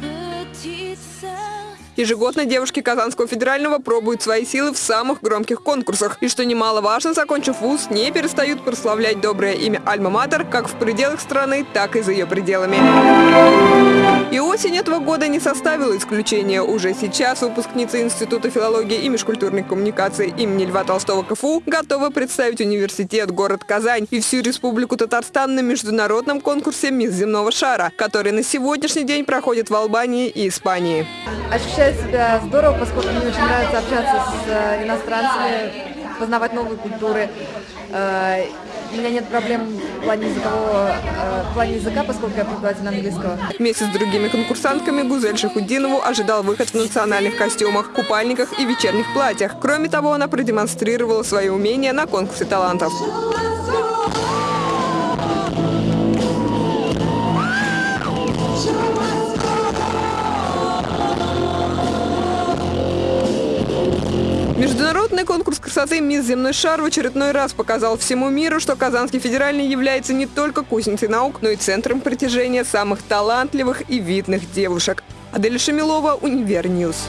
Petite sœur Ежегодно девушки Казанского федерального пробуют свои силы в самых громких конкурсах. И что немаловажно, закончив вуз, не перестают прославлять доброе имя Альма-Матер как в пределах страны, так и за ее пределами. И осень этого года не составила исключения. Уже сейчас выпускница Института филологии и межкультурной коммуникации имени Льва Толстого КФУ готова представить университет город Казань и всю республику Татарстан на международном конкурсе «Мисс земного шара», который на сегодняшний день проходит в Албании и Испании. Ощущаю себя здорово, поскольку мне очень нравится общаться с э, иностранцами, познавать новые культуры. Э, у меня нет проблем в плане, языкового, э, в плане языка, поскольку я преподаватель английского. Вместе с другими конкурсантками Гузель Шахудинову ожидал выход в национальных костюмах, купальниках и вечерних платьях. Кроме того, она продемонстрировала свои умения на конкурсе талантов. Международный конкурс красоты «Мисс Земной шар» в очередной раз показал всему миру, что Казанский федеральный является не только кузницей наук, но и центром притяжения самых талантливых и видных девушек. Адель Шамилова, Универньюз.